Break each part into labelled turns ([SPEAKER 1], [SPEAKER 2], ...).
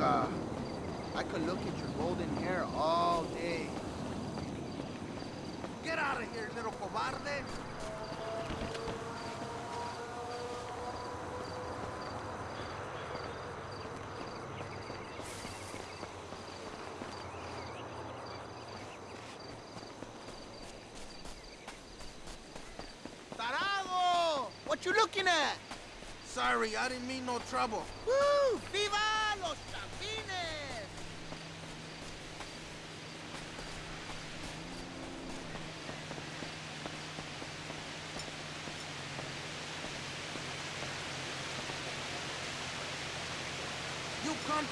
[SPEAKER 1] Uh, I could look at your golden hair all day. Get out of here, little cobarde! Tarago, What you looking at? Sorry, I didn't mean no trouble. Woo!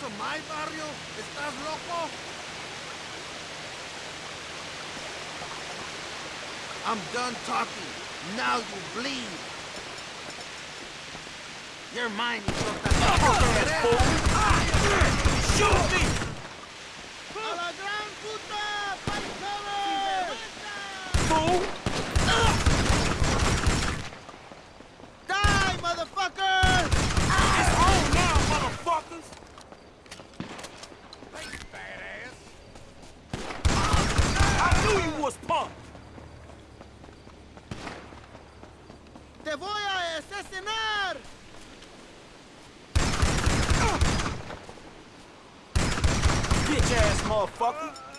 [SPEAKER 1] my barrio? ¿Estás loco? I'm done talking. Now you bleed.
[SPEAKER 2] Your mind is
[SPEAKER 3] fucked up.
[SPEAKER 1] Shoot
[SPEAKER 3] me! bitch ass motherfucker.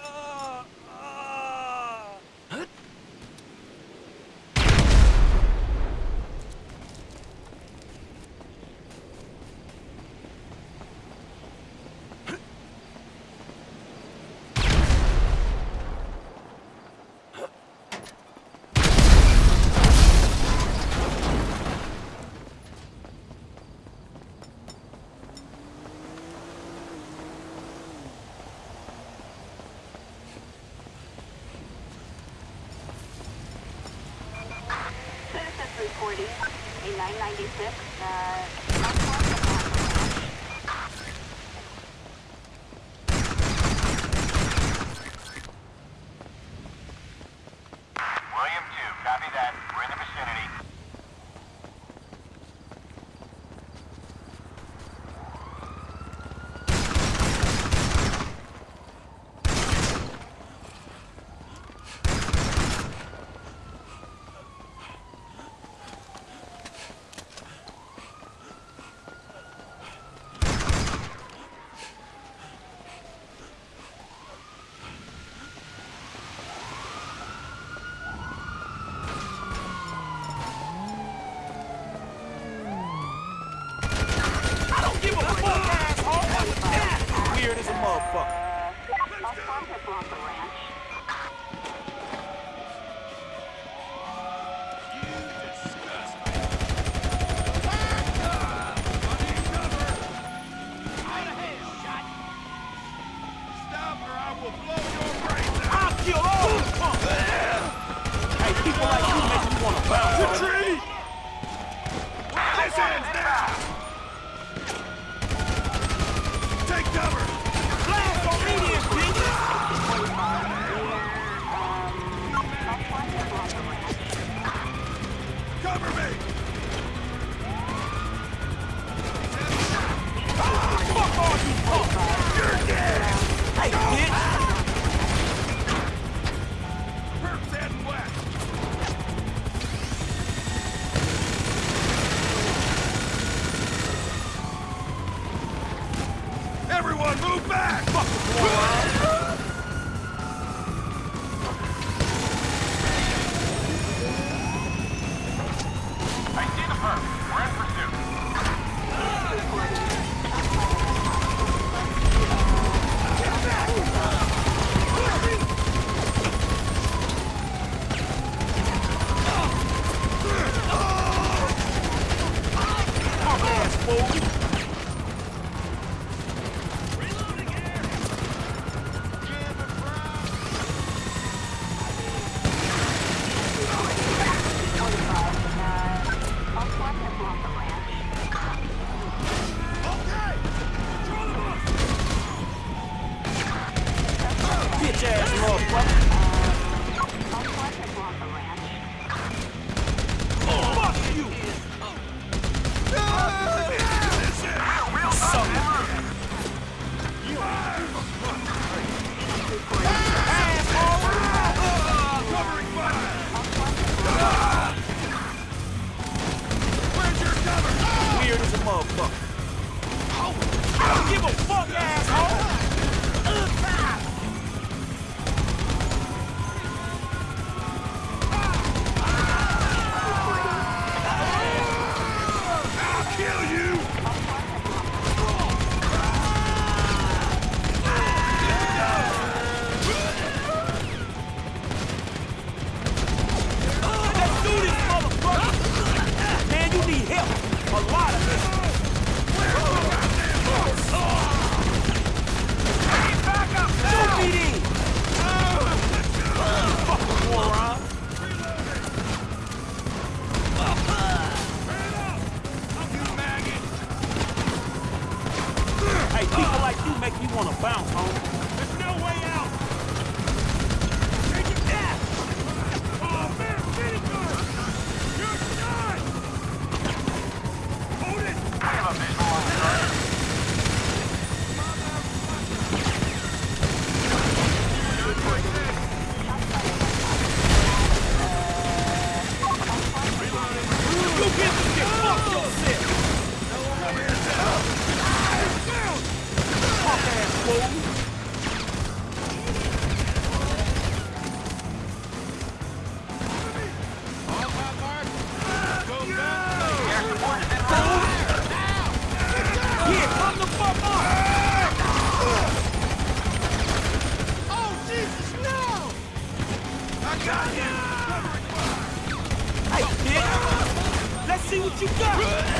[SPEAKER 3] See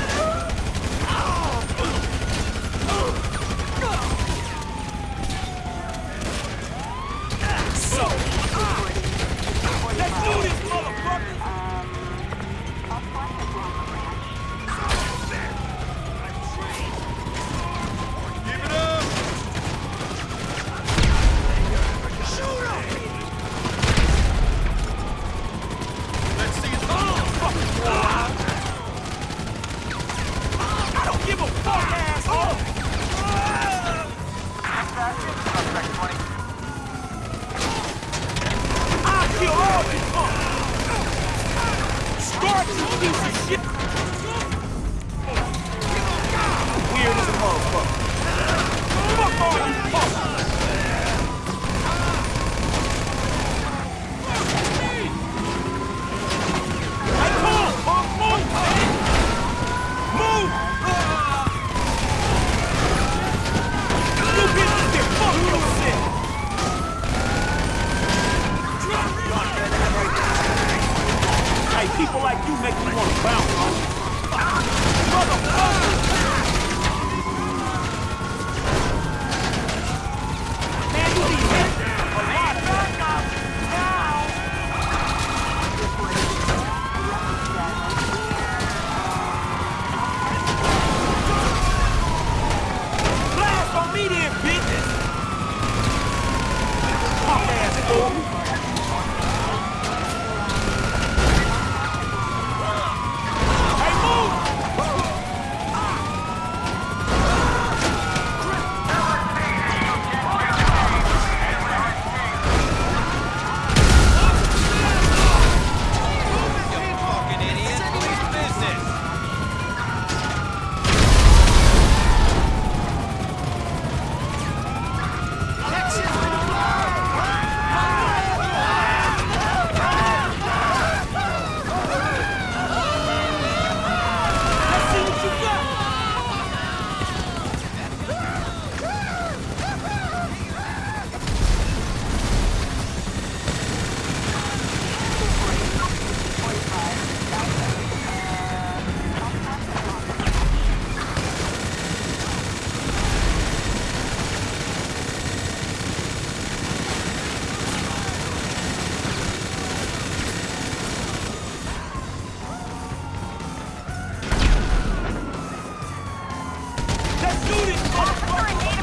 [SPEAKER 3] Do this, motherfucker!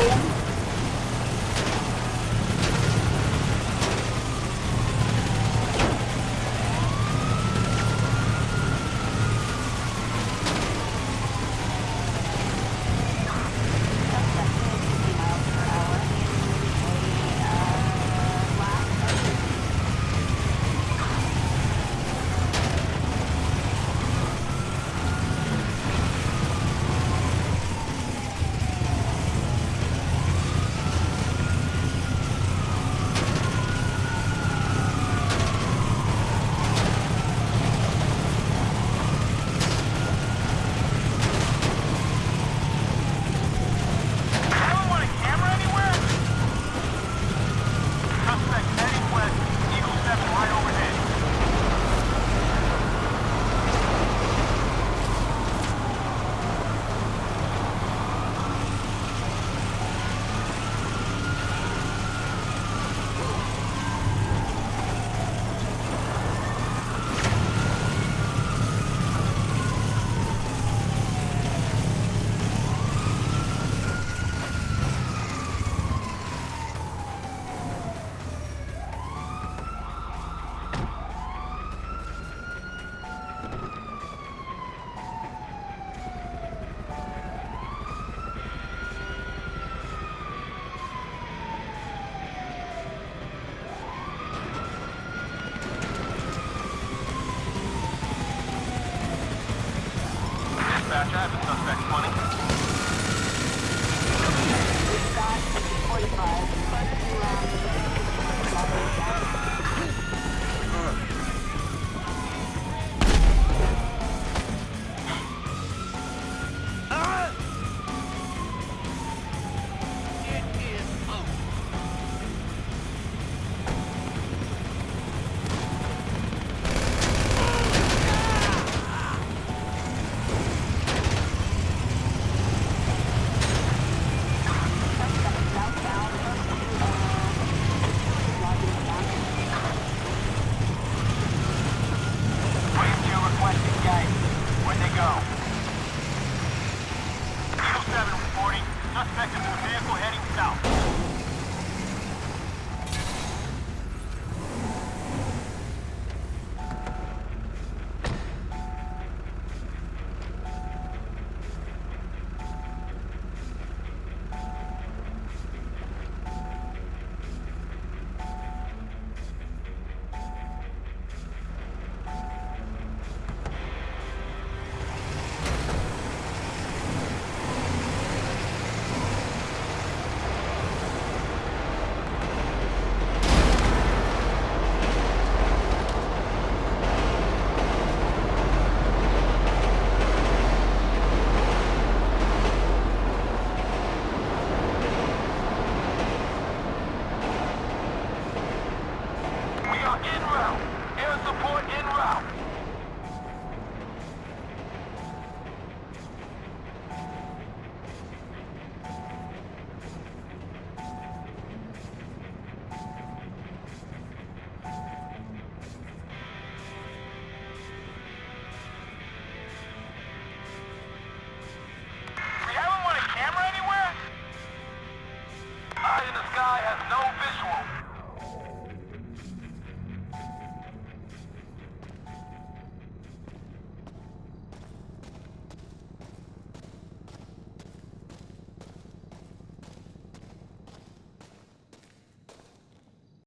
[SPEAKER 3] Bible